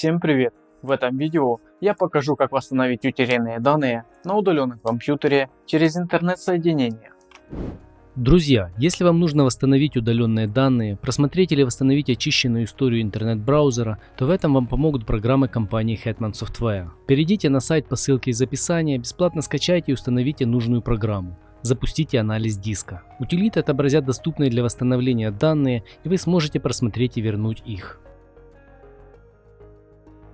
Всем привет! В этом видео я покажу как восстановить утерянные данные на удаленном компьютере через интернет-соединение. Друзья, если вам нужно восстановить удаленные данные, просмотреть или восстановить очищенную историю интернет-браузера, то в этом вам помогут программы компании Hetman Software. Перейдите на сайт по ссылке из описания, бесплатно скачайте и установите нужную программу. Запустите анализ диска. Утилиты отобразят доступные для восстановления данные и вы сможете просмотреть и вернуть их.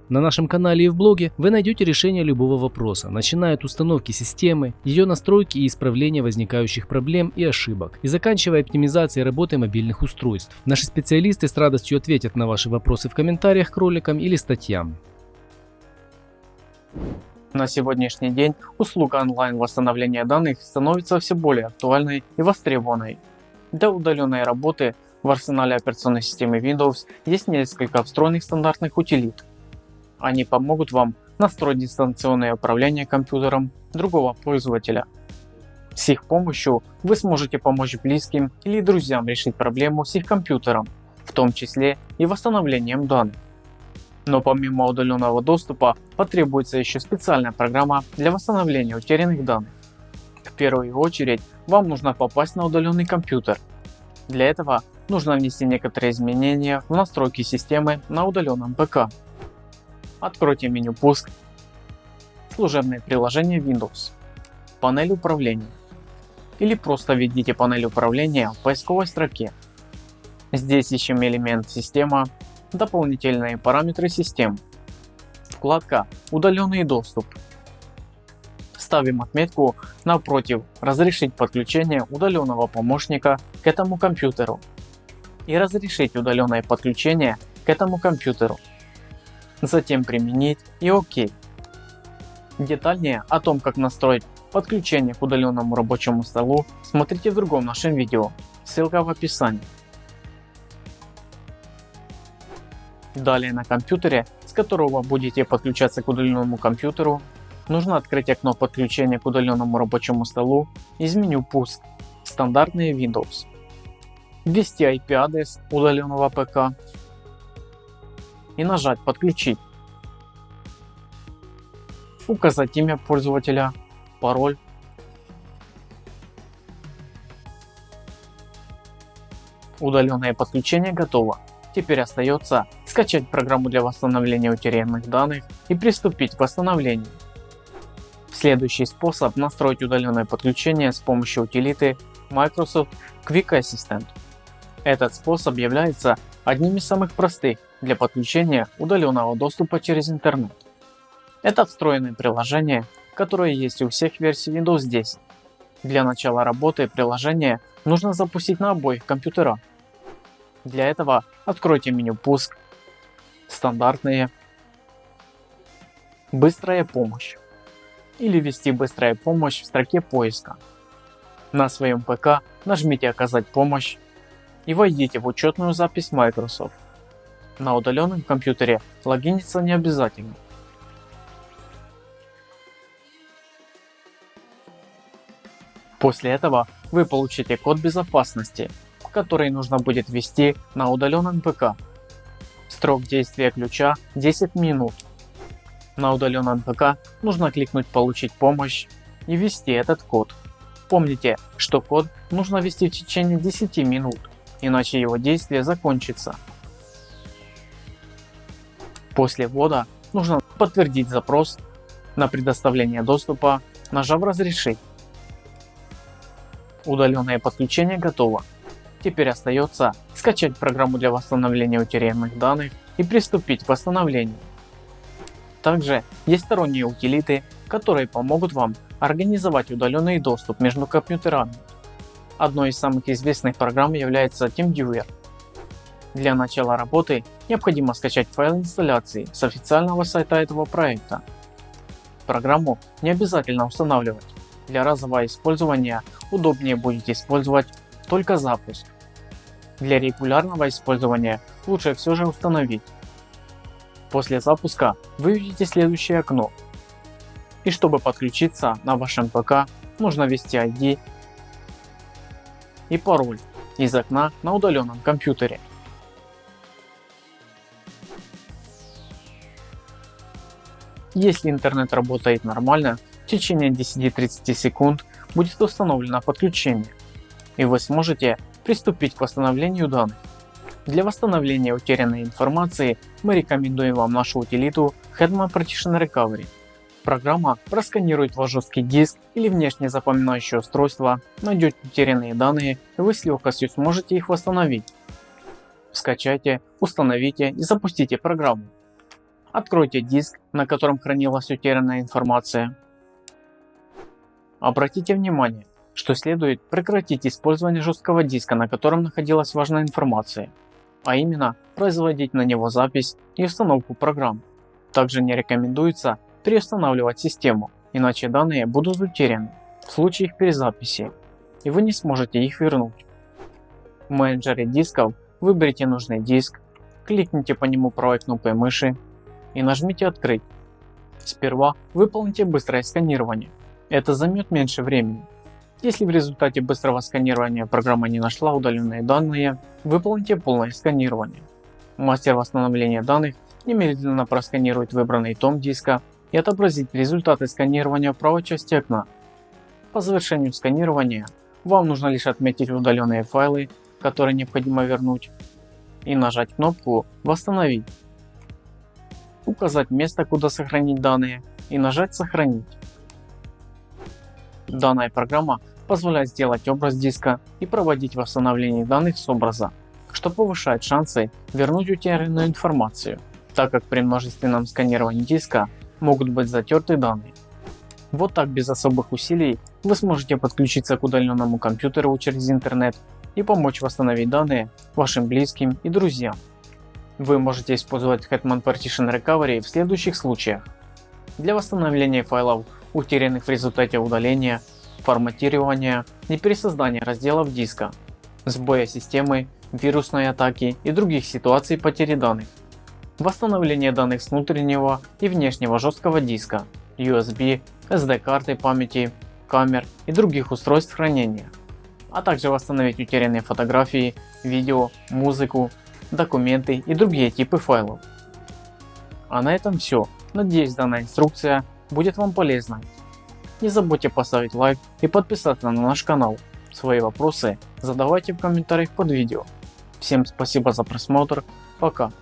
На нашем канале и в блоге вы найдете решение любого вопроса, начиная от установки системы, ее настройки и исправления возникающих проблем и ошибок, и заканчивая оптимизацией работы мобильных устройств. Наши специалисты с радостью ответят на ваши вопросы в комментариях к роликам или статьям. На сегодняшний день услуга онлайн восстановления данных становится все более актуальной и востребованной. Для удаленной работы в арсенале операционной системы Windows есть несколько встроенных стандартных утилит, они помогут вам настроить дистанционное управление компьютером другого пользователя. С их помощью вы сможете помочь близким или друзьям решить проблему с их компьютером, в том числе и восстановлением данных. Но помимо удаленного доступа потребуется еще специальная программа для восстановления утерянных данных. В первую очередь вам нужно попасть на удаленный компьютер. Для этого нужно внести некоторые изменения в настройки системы на удаленном ПК. Откройте меню «Пуск», служебное приложение Windows, панель управления или просто введите панель управления в поисковой строке. Здесь ищем элемент «Система», дополнительные параметры систем, вкладка «Удаленный доступ». Ставим отметку напротив «Разрешить подключение удаленного помощника к этому компьютеру» и «Разрешить удаленное подключение к этому компьютеру» затем применить и ОК. Детальнее о том как настроить подключение к удаленному рабочему столу смотрите в другом нашем видео, ссылка в описании. Далее на компьютере, с которого будете подключаться к удаленному компьютеру, нужно открыть окно подключения к удаленному рабочему столу из меню «Пуск» стандартные Windows, ввести IP-адрес удаленного ПК и нажать подключить. Указать имя пользователя, пароль. Удаленное подключение готово. Теперь остается скачать программу для восстановления утерянных данных и приступить к восстановлению. Следующий способ настроить удаленное подключение с помощью утилиты Microsoft Quick Assistant. Этот способ является одним из самых простых для подключения удаленного доступа через интернет. Это встроенное приложение, которое есть у всех версий Windows 10. Для начала работы приложения нужно запустить на обоих компьютерах. Для этого откройте меню «Пуск», «Стандартные», «Быстрая помощь» или ввести «Быстрая помощь» в строке поиска. На своем ПК нажмите «Оказать помощь» и войдите в учетную запись Microsoft. На удаленном компьютере логиниться не обязательно. После этого вы получите код безопасности, который нужно будет ввести на удаленном ПК. Срок действия ключа 10 минут. На удаленном ПК нужно кликнуть получить помощь и ввести этот код. Помните, что код нужно ввести в течение 10 минут, иначе его действие закончится. После ввода нужно подтвердить запрос на предоставление доступа, нажав разрешить. Удаленное подключение готово. Теперь остается скачать программу для восстановления утерянных данных и приступить к восстановлению. Также есть сторонние утилиты, которые помогут вам организовать удаленный доступ между компьютерами. Одной из самых известных программ является TeamViewer. Для начала работы необходимо скачать файл инсталляции с официального сайта этого проекта. Программу не обязательно устанавливать. Для разового использования удобнее будет использовать только запуск. Для регулярного использования лучше все же установить. После запуска вы увидите следующее окно. И чтобы подключиться на вашем ПК нужно ввести ID и пароль из окна на удаленном компьютере. Если интернет работает нормально, в течение 10-30 секунд будет установлено подключение и вы сможете приступить к восстановлению данных. Для восстановления утерянной информации мы рекомендуем вам нашу утилиту Hetman Partition Recovery. Программа просканирует ваш жесткий диск или внешнее запоминающее устройство, найдет утерянные данные и вы с легкостью сможете их восстановить. Скачайте, установите и запустите программу. Откройте диск, на котором хранилась утерянная информация. Обратите внимание, что следует прекратить использование жесткого диска, на котором находилась важная информация а именно производить на него запись и установку программ. Также не рекомендуется переустанавливать систему, иначе данные будут утеряны в случае их перезаписи и вы не сможете их вернуть. В менеджере дисков выберите нужный диск, кликните по нему правой кнопкой мыши и нажмите открыть. Сперва выполните быстрое сканирование, это займет меньше времени если в результате быстрого сканирования программа не нашла удаленные данные, выполните полное сканирование. Мастер восстановления данных немедленно просканирует выбранный том диска и отобразит результаты сканирования правой части окна. По завершению сканирования вам нужно лишь отметить удаленные файлы, которые необходимо вернуть, и нажать кнопку «Восстановить», указать место, куда сохранить данные и нажать «Сохранить». Данная программа позволяет сделать образ диска и проводить восстановление данных с образа, что повышает шансы вернуть утерянную информацию, так как при множественном сканировании диска могут быть затерты данные. Вот так без особых усилий вы сможете подключиться к удаленному компьютеру через интернет и помочь восстановить данные вашим близким и друзьям. Вы можете использовать Hetman Partition Recovery в следующих случаях. Для восстановления файлов утерянных в результате удаления, форматирования и пересоздания разделов диска, сбоя системы, вирусной атаки и других ситуаций потери данных, восстановление данных с внутреннего и внешнего жесткого диска, USB, SD карты памяти, камер и других устройств хранения, а также восстановить утерянные фотографии, видео, музыку, документы и другие типы файлов. А на этом все. Надеюсь данная инструкция будет вам полезной. Не забудьте поставить лайк и подписаться на наш канал. Свои вопросы задавайте в комментариях под видео. Всем спасибо за просмотр, пока.